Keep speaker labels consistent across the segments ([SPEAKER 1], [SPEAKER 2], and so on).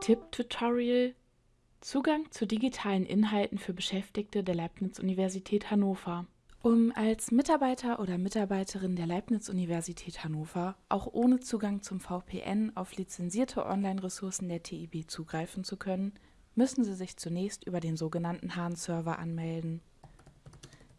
[SPEAKER 1] Tipp-Tutorial Zugang zu digitalen Inhalten für Beschäftigte der Leibniz-Universität Hannover. Um als Mitarbeiter oder Mitarbeiterin der Leibniz-Universität Hannover auch ohne Zugang zum VPN auf lizenzierte Online-Ressourcen der TIB zugreifen zu können, müssen Sie sich zunächst über den sogenannten Hahn-Server anmelden.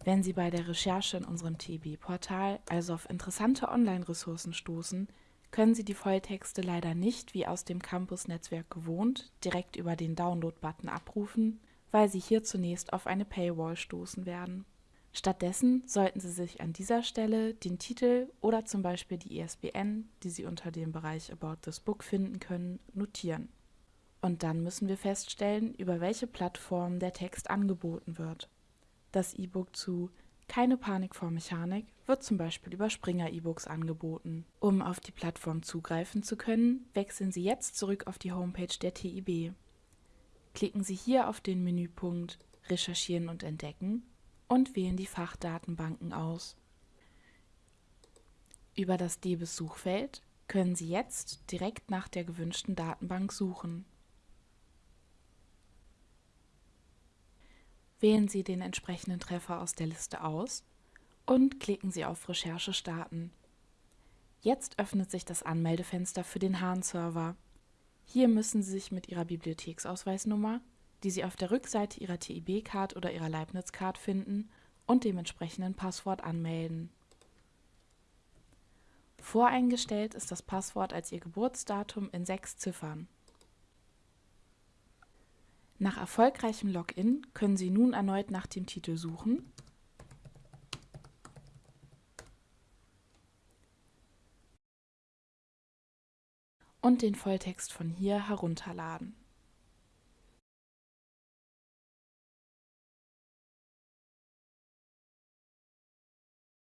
[SPEAKER 1] Wenn Sie bei der Recherche in unserem TIB-Portal also auf interessante Online-Ressourcen stoßen, können Sie die Volltexte leider nicht, wie aus dem Campus-Netzwerk gewohnt, direkt über den Download-Button abrufen, weil Sie hier zunächst auf eine Paywall stoßen werden. Stattdessen sollten Sie sich an dieser Stelle den Titel oder zum Beispiel die ISBN, die Sie unter dem Bereich About this Book finden können, notieren. Und dann müssen wir feststellen, über welche Plattform der Text angeboten wird. Das E-Book zu Keine Panik vor Mechanik wird zum Beispiel über Springer E-Books angeboten. Um auf die Plattform zugreifen zu können, wechseln Sie jetzt zurück auf die Homepage der TIB. Klicken Sie hier auf den Menüpunkt Recherchieren und Entdecken und wählen die Fachdatenbanken aus. Über das DBIS-Suchfeld können Sie jetzt direkt nach der gewünschten Datenbank suchen. Wählen Sie den entsprechenden Treffer aus der Liste aus und klicken Sie auf Recherche starten. Jetzt öffnet sich das Anmeldefenster für den Hahn-Server. Hier müssen Sie sich mit Ihrer Bibliotheksausweisnummer die Sie auf der Rückseite Ihrer TIB-Card oder Ihrer Leibniz-Card finden und dem entsprechenden Passwort anmelden. Voreingestellt ist das Passwort als Ihr Geburtsdatum in sechs Ziffern. Nach erfolgreichem Login können Sie nun erneut nach dem Titel suchen und den Volltext von hier herunterladen.